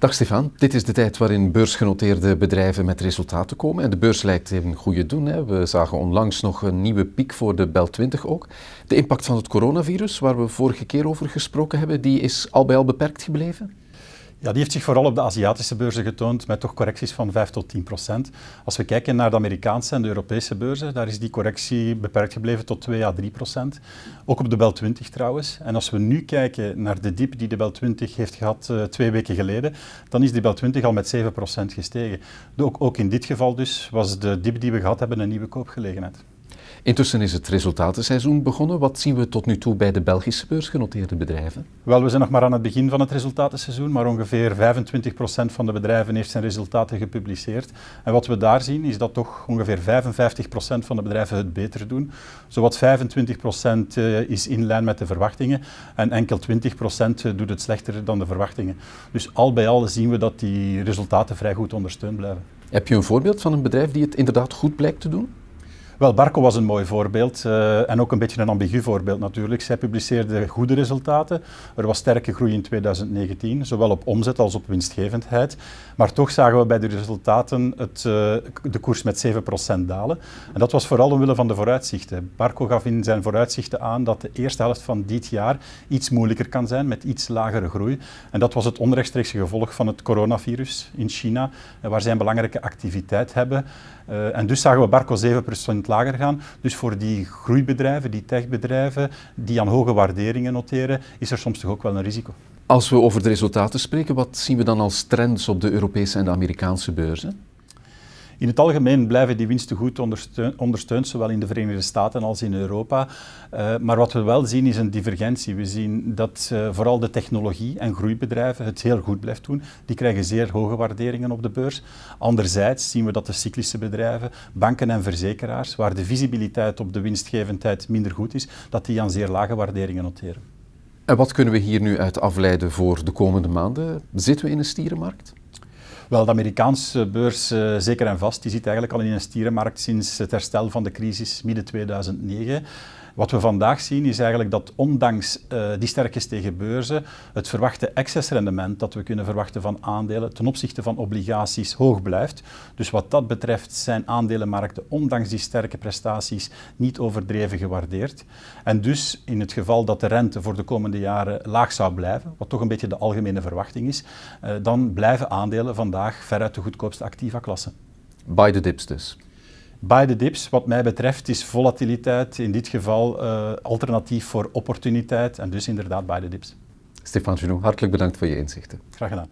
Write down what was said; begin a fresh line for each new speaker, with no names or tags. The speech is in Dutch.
Dag Stefan, dit is de tijd waarin beursgenoteerde bedrijven met resultaten komen. En de beurs lijkt in goede doen. Hè. We zagen onlangs nog een nieuwe piek voor de Bel 20 ook. De impact van het coronavirus, waar we vorige keer over gesproken hebben, die is al bij al beperkt gebleven?
Ja, die heeft zich vooral op de Aziatische beurzen getoond met toch correcties van 5 tot 10 procent. Als we kijken naar de Amerikaanse en de Europese beurzen, daar is die correctie beperkt gebleven tot 2 à 3 procent. Ook op de Bel 20 trouwens. En als we nu kijken naar de dip die de Bel 20 heeft gehad uh, twee weken geleden, dan is de Bel 20 al met 7 procent gestegen. Ook, ook in dit geval dus was de dip die we gehad hebben een nieuwe koopgelegenheid.
Intussen is het resultatenseizoen begonnen. Wat zien we tot nu toe bij de Belgische beursgenoteerde bedrijven?
Wel, we zijn nog maar aan het begin van het resultatenseizoen, maar ongeveer 25% van de bedrijven heeft zijn resultaten gepubliceerd. En wat we daar zien is dat toch ongeveer 55% van de bedrijven het beter doen. Zowat 25% eh, is in lijn met de verwachtingen en enkel 20% doet het slechter dan de verwachtingen. Dus al bij al zien we dat die resultaten vrij goed ondersteund blijven.
Heb je een voorbeeld van een bedrijf die het inderdaad goed blijkt te doen?
Wel, Barco was een mooi voorbeeld uh, en ook een beetje een ambigu voorbeeld natuurlijk. Zij publiceerde goede resultaten. Er was sterke groei in 2019, zowel op omzet als op winstgevendheid. Maar toch zagen we bij de resultaten het, uh, de koers met 7% dalen. En dat was vooral omwille van de vooruitzichten. Barco gaf in zijn vooruitzichten aan dat de eerste helft van dit jaar iets moeilijker kan zijn met iets lagere groei. En dat was het onrechtstreekse gevolg van het coronavirus in China, waar zij een belangrijke activiteit hebben. Uh, en dus zagen we Barco 7% lager gaan. Dus voor die groeibedrijven, die techbedrijven, die aan hoge waarderingen noteren, is er soms toch ook wel een risico.
Als we over de resultaten spreken, wat zien we dan als trends op de Europese en de Amerikaanse beurzen?
In het algemeen blijven die winsten goed ondersteund, ondersteund zowel in de Verenigde Staten als in Europa. Uh, maar wat we wel zien is een divergentie. We zien dat uh, vooral de technologie- en groeibedrijven het heel goed blijft doen. Die krijgen zeer hoge waarderingen op de beurs. Anderzijds zien we dat de cyclische bedrijven, banken en verzekeraars, waar de visibiliteit op de winstgevendheid minder goed is, dat die aan zeer lage waarderingen noteren.
En wat kunnen we hier nu uit afleiden voor de komende maanden? Zitten we in een stierenmarkt?
Wel, de Amerikaanse beurs, uh, zeker en vast, die zit eigenlijk al in een stierenmarkt sinds het herstel van de crisis midden 2009. Wat we vandaag zien is eigenlijk dat ondanks uh, die sterk gestegen beurzen het verwachte excessrendement dat we kunnen verwachten van aandelen ten opzichte van obligaties hoog blijft. Dus wat dat betreft zijn aandelenmarkten ondanks die sterke prestaties niet overdreven gewaardeerd. En dus in het geval dat de rente voor de komende jaren laag zou blijven, wat toch een beetje de algemene verwachting is, uh, dan blijven aandelen vandaag veruit de goedkoopste activa klasse.
By the dips dus.
Bij de dips, wat mij betreft, is volatiliteit in dit geval uh, alternatief voor opportuniteit en dus inderdaad bij de dips.
Stefan Junot, hartelijk bedankt voor je inzichten.
Graag gedaan.